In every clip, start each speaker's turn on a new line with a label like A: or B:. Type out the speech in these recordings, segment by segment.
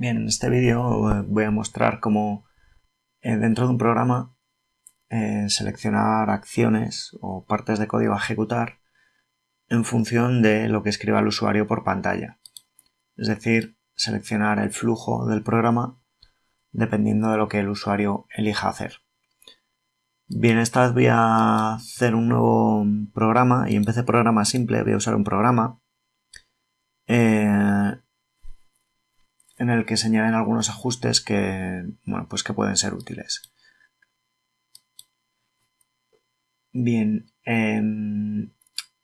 A: Bien, en este vídeo eh, voy a mostrar cómo eh, dentro de un programa eh, seleccionar acciones o partes de código a ejecutar en función de lo que escriba el usuario por pantalla. Es decir, seleccionar el flujo del programa dependiendo de lo que el usuario elija hacer. Bien, esta vez voy a hacer un nuevo programa y en vez de programa simple voy a usar un programa en el que se añaden algunos ajustes que, pues que pueden ser útiles. Bien, em,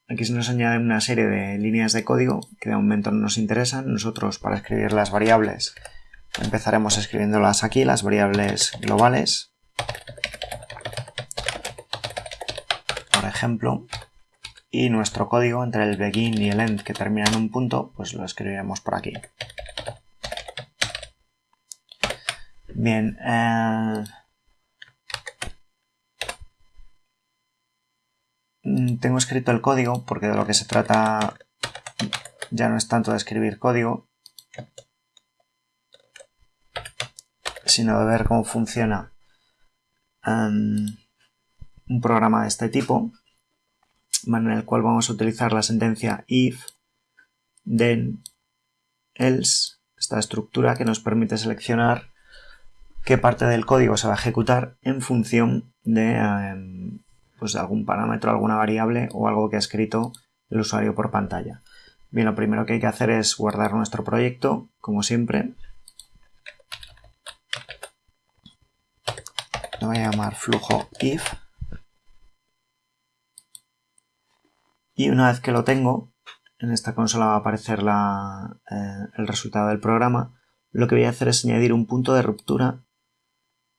A: aquí se nos añade una serie de líneas de código que de momento no nos interesan. Nosotros para escribir las variables empezaremos escribiéndolas aquí, las variables globales. Por ejemplo, y nuestro código entre el begin y el end que termina en un punto, pues lo escribiremos por aquí. Bien. Eh, tengo escrito el código porque de lo que se trata ya no es tanto de escribir código, sino de ver cómo funciona em, un programa de este tipo, en el cual vamos a utilizar la sentencia if, then, else, esta estructura que nos permite seleccionar qué parte del código se va a ejecutar en función de, em, pues algún parámetro, alguna variable o algo que ha escrito el usuario por pantalla. Bien, lo primero que hay que hacer es guardar nuestro proyecto, como siempre. Lo voy a llamar flujo if. Y una vez que lo tengo, en esta consola va a aparecer eh, el resultado del programa. Lo que voy a hacer es añadir un punto de ruptura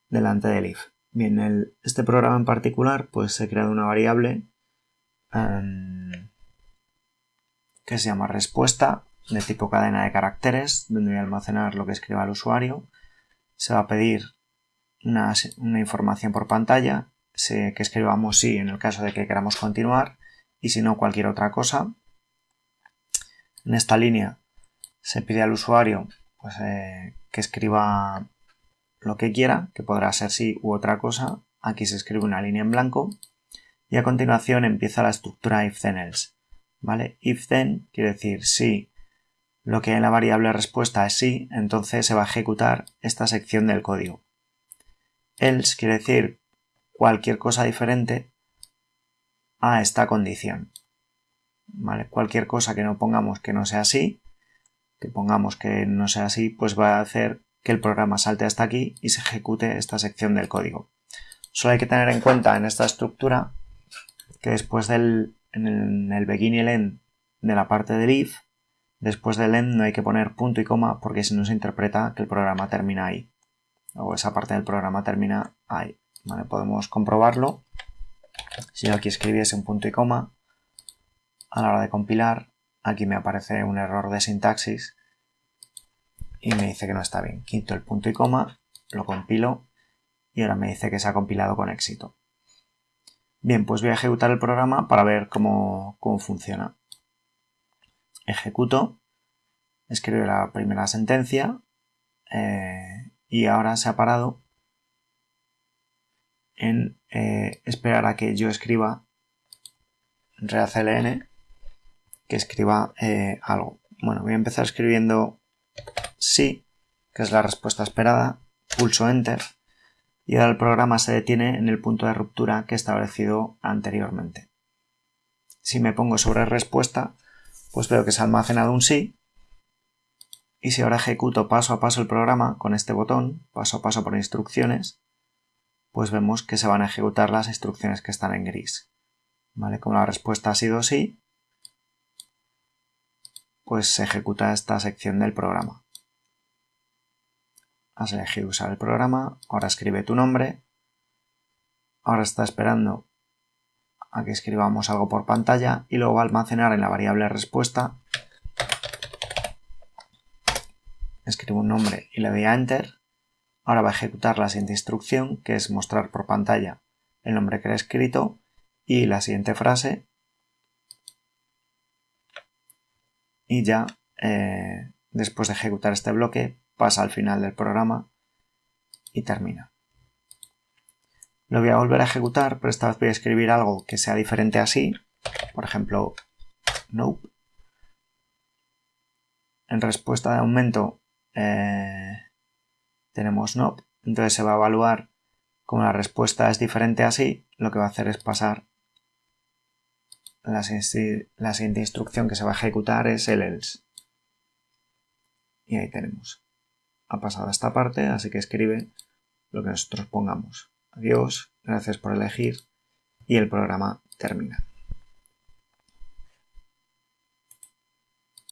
A: delante del if. Bien, este programa en particular pues se crea una variable em, que se llama respuesta de tipo cadena de caracteres donde voy a almacenar lo que escriba el usuario. Se va a pedir una, información por pantalla que escribamos sí en el caso de que queramos continuar y si no cualquier otra cosa. En esta línea se pide al usuario pues, eh, que escriba lo que quiera, que podrá ser sí u otra cosa. Aquí se escribe una línea en blanco y a continuación empieza la estructura if then else. ¿Vale? If then quiere decir si lo que en la variable respuesta es sí, entonces se va a ejecutar esta sección del código. Else quiere decir cualquier cosa diferente a esta condición. ¿Vale? Cualquier cosa que no pongamos que no sea así, que pongamos que no sea así, pues va a hacer que el programa salte hasta aquí y se ejecute esta sección del código. Solo hay que tener en cuenta en esta estructura que después del en el, begin y el end de la parte del if, después del end no hay que poner punto y coma porque si no se interpreta que el programa termina ahí. O esa parte del programa termina ahí. Podemos comprobarlo. Si yo aquí escribiese un punto y coma, a la hora de compilar, aquí me aparece un error de sintaxis y me dice que no está bien. Quito el punto y coma, lo compilo y ahora me dice que se ha compilado con éxito. Bien, pues voy a ejecutar el programa para ver cómo, funciona. Ejecuto, escribo la primera sentencia eh, y ahora se ha parado en eh, esperar a que yo escriba reacln que escriba eh, algo. Bueno, voy a empezar escribiendo sí, que es la respuesta esperada, pulso Enter y ahora el programa se detiene en el punto de ruptura que he establecido anteriormente. Si me pongo sobre respuesta, pues veo que se ha almacenado un sí y si ahora ejecuto paso a paso el programa con este botón, paso a paso por instrucciones, pues vemos que se van a ejecutar las instrucciones que están en gris. ¿Vale? Como la respuesta ha sido sí, pues se ejecuta esta sección del programa has elegido usar el programa, ahora escribe tu nombre, ahora está esperando a que escribamos algo por pantalla y luego va a almacenar en la variable respuesta, escribo un nombre y le doy a Enter, ahora va a ejecutar la siguiente instrucción que es mostrar por pantalla el nombre que he escrito y la siguiente frase. Y ya eh, después de ejecutar este bloque pasa al final del programa y termina. Lo voy a volver a ejecutar, pero esta vez voy a escribir algo que sea diferente así. Por ejemplo, nope. En respuesta de aumento eh, tenemos nope. Entonces se va a evaluar como la respuesta es diferente así, lo que va a hacer es pasar la, la siguiente instrucción que se va a ejecutar es el else. Y ahí tenemos. Ha pasado esta parte, así que escribe lo que nosotros pongamos. Adiós, gracias por elegir y el programa termina.